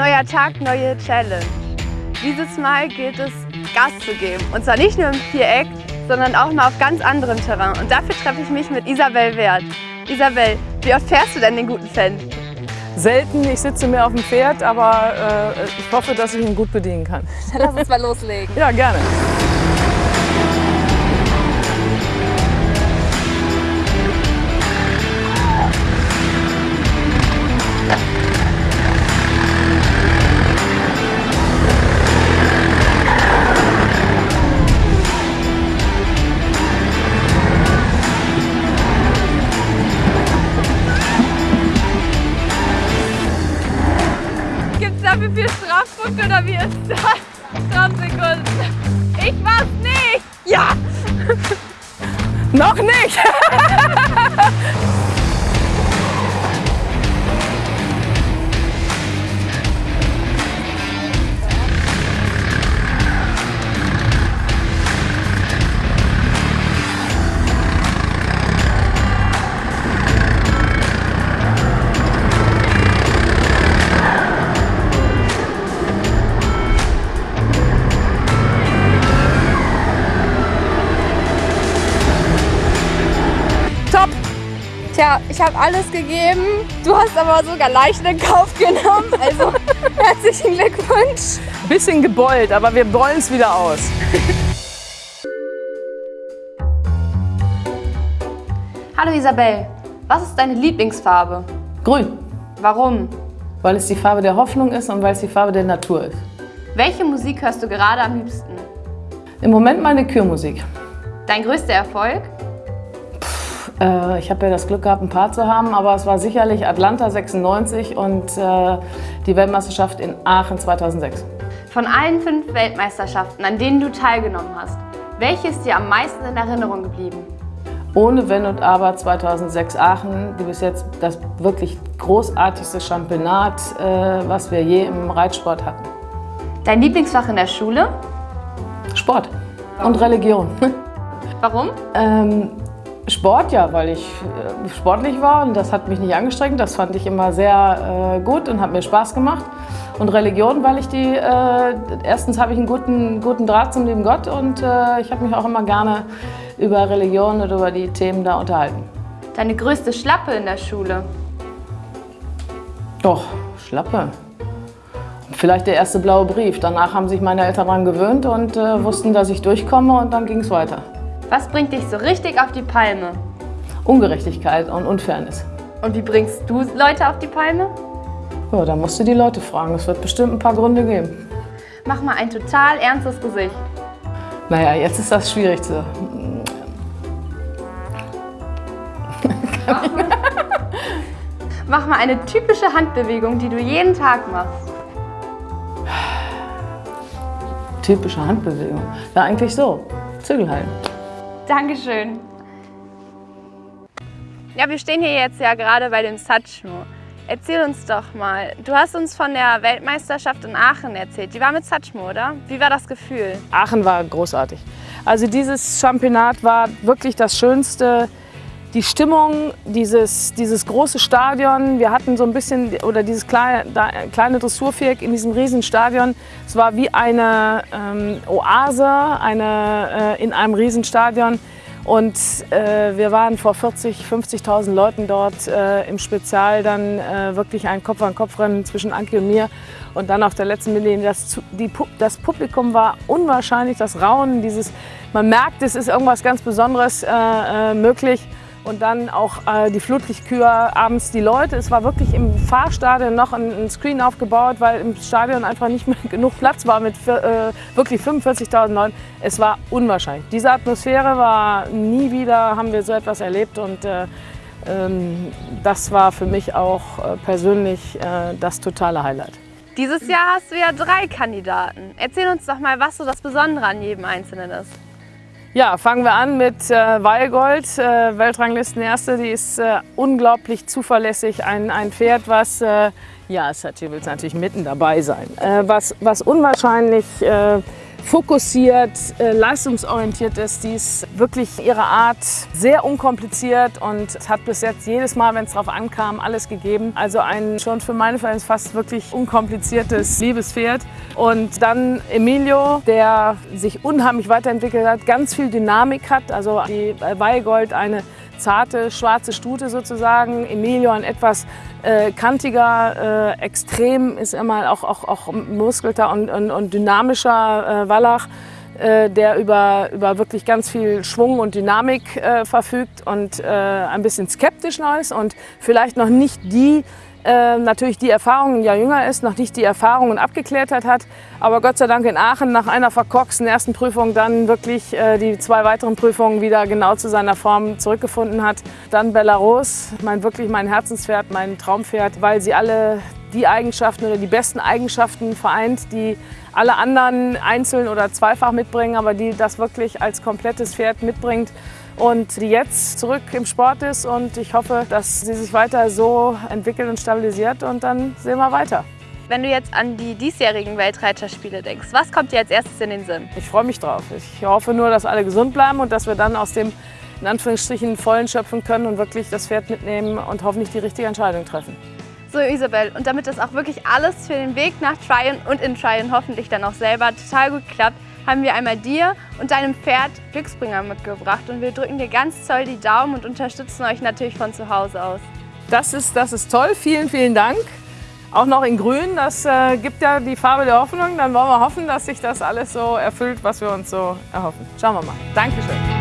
Neuer Tag, neue Challenge. Dieses Mal gilt es, Gas zu geben. Und zwar nicht nur im Viereck, sondern auch mal auf ganz anderem Terrain. Und dafür treffe ich mich mit Isabel Wert. Isabel, wie oft fährst du denn den guten Fan? Selten, ich sitze mehr auf dem Pferd, aber äh, ich hoffe, dass ich ihn gut bedienen kann. Dann lass uns mal loslegen. Ja, gerne. Dafür viel Strafpunkt oder wie ist das? 20 Sekunden. Ich war's nicht! Ja! Noch nicht! Tja, ich habe alles gegeben. Du hast aber sogar leicht in Kauf genommen. Also herzlichen Glückwunsch. Bisschen gebeult, aber wir beulen es wieder aus. Hallo Isabel, was ist deine Lieblingsfarbe? Grün. Warum? Weil es die Farbe der Hoffnung ist und weil es die Farbe der Natur ist. Welche Musik hörst du gerade am liebsten? Im Moment meine Kürmusik. Dein größter Erfolg? Äh, ich habe ja das Glück gehabt, ein paar zu haben, aber es war sicherlich Atlanta 96 und äh, die Weltmeisterschaft in Aachen 2006. Von allen fünf Weltmeisterschaften, an denen du teilgenommen hast, welche ist dir am meisten in Erinnerung geblieben? Ohne Wenn und Aber 2006 Aachen, die bis jetzt das wirklich großartigste Championat, äh, was wir je im Reitsport hatten. Dein Lieblingsfach in der Schule? Sport und Religion. Warum? Ähm, Sport, ja, weil ich äh, sportlich war und das hat mich nicht angestrengt. Das fand ich immer sehr äh, gut und hat mir Spaß gemacht. Und Religion, weil ich die, äh, erstens habe ich einen guten, guten Draht zum lieben Gott und äh, ich habe mich auch immer gerne über Religion und über die Themen da unterhalten. Deine größte Schlappe in der Schule? Doch, Schlappe. Vielleicht der erste blaue Brief. Danach haben sich meine Eltern daran gewöhnt und äh, wussten, dass ich durchkomme und dann ging es weiter. Was bringt dich so richtig auf die Palme? Ungerechtigkeit und Unfairness. Und wie bringst du Leute auf die Palme? Ja, da musst du die Leute fragen. Es wird bestimmt ein paar Gründe geben. Mach mal ein total ernstes Gesicht. Naja, jetzt ist das schwierig zu... Mach mal eine typische Handbewegung, die du jeden Tag machst. Typische Handbewegung? Ja, eigentlich so. Zügel halten. Dankeschön. Ja, wir stehen hier jetzt ja gerade bei dem Satchmo. Erzähl uns doch mal, du hast uns von der Weltmeisterschaft in Aachen erzählt. Die war mit Satchmo, oder? Wie war das Gefühl? Aachen war großartig. Also dieses Championat war wirklich das Schönste. Die Stimmung, dieses, dieses große Stadion, wir hatten so ein bisschen, oder dieses kleine, kleine Dressurviereck in diesem riesen Stadion. Es war wie eine ähm, Oase eine, äh, in einem riesen Stadion. Und äh, wir waren vor 40.000, 50.000 Leuten dort äh, im Spezial dann äh, wirklich ein Kopf-an-Kopf-Rennen zwischen Anki und mir. Und dann auf der letzten Million, das, die, das Publikum war unwahrscheinlich, das Raunen, dieses, man merkt, es ist irgendwas ganz Besonderes äh, äh, möglich und dann auch äh, die Flutlichtkühe abends die Leute. Es war wirklich im Fahrstadion noch ein, ein Screen aufgebaut, weil im Stadion einfach nicht mehr genug Platz war mit äh, wirklich 45.000 Leuten. Es war unwahrscheinlich. Diese Atmosphäre war nie wieder, haben wir so etwas erlebt und äh, ähm, das war für mich auch äh, persönlich äh, das totale Highlight. Dieses Jahr hast du ja drei Kandidaten. Erzähl uns doch mal, was so das Besondere an jedem Einzelnen ist. Ja, fangen wir an mit äh, Weilgold, äh, Weltranglistenerste. Die ist äh, unglaublich zuverlässig. Ein, ein Pferd, was, äh, ja, Sachi will natürlich mitten dabei sein, äh, was, was unwahrscheinlich äh, fokussiert, äh, leistungsorientiert ist. Die ist wirklich ihre Art sehr unkompliziert und hat bis jetzt jedes Mal, wenn es darauf ankam, alles gegeben. Also ein schon für meine Verhältnisse fast wirklich unkompliziertes Liebespferd. Und dann Emilio, der sich unheimlich weiterentwickelt hat, ganz viel Dynamik hat. Also die Weigold eine zarte schwarze Stute sozusagen. Emilio ein etwas äh, kantiger, äh, extrem ist immer auch, auch, auch muskelter und, und, und dynamischer äh, Wallach äh, der über, über wirklich ganz viel Schwung und Dynamik äh, verfügt und äh, ein bisschen skeptisch noch ist und vielleicht noch nicht die äh, natürlich die Erfahrung Jahr jünger ist, noch nicht die Erfahrungen Abgeklärtheit hat, aber Gott sei Dank in Aachen nach einer verkorksten ersten Prüfung dann wirklich äh, die zwei weiteren Prüfungen wieder genau zu seiner Form zurückgefunden hat. Dann Belarus, mein wirklich mein Herzenspferd, mein Traumpferd, weil sie alle die Eigenschaften oder die besten Eigenschaften vereint, die alle anderen einzeln oder zweifach mitbringen, aber die das wirklich als komplettes Pferd mitbringt und die jetzt zurück im Sport ist und ich hoffe, dass sie sich weiter so entwickelt und stabilisiert und dann sehen wir weiter. Wenn du jetzt an die diesjährigen Weltreiterspiele denkst, was kommt dir als erstes in den Sinn? Ich freue mich drauf. Ich hoffe nur, dass alle gesund bleiben und dass wir dann aus dem in Anführungsstrichen vollen schöpfen können und wirklich das Pferd mitnehmen und hoffentlich die richtige Entscheidung treffen. So Isabel, und damit das auch wirklich alles für den Weg nach Tryon und in Tryon hoffentlich dann auch selber total gut klappt, haben wir einmal dir und deinem Pferd Glücksbringer mitgebracht und wir drücken dir ganz toll die Daumen und unterstützen euch natürlich von zu Hause aus. Das ist, das ist toll, vielen, vielen Dank. Auch noch in grün, das äh, gibt ja die Farbe der Hoffnung. Dann wollen wir hoffen, dass sich das alles so erfüllt, was wir uns so erhoffen. Schauen wir mal. Dankeschön.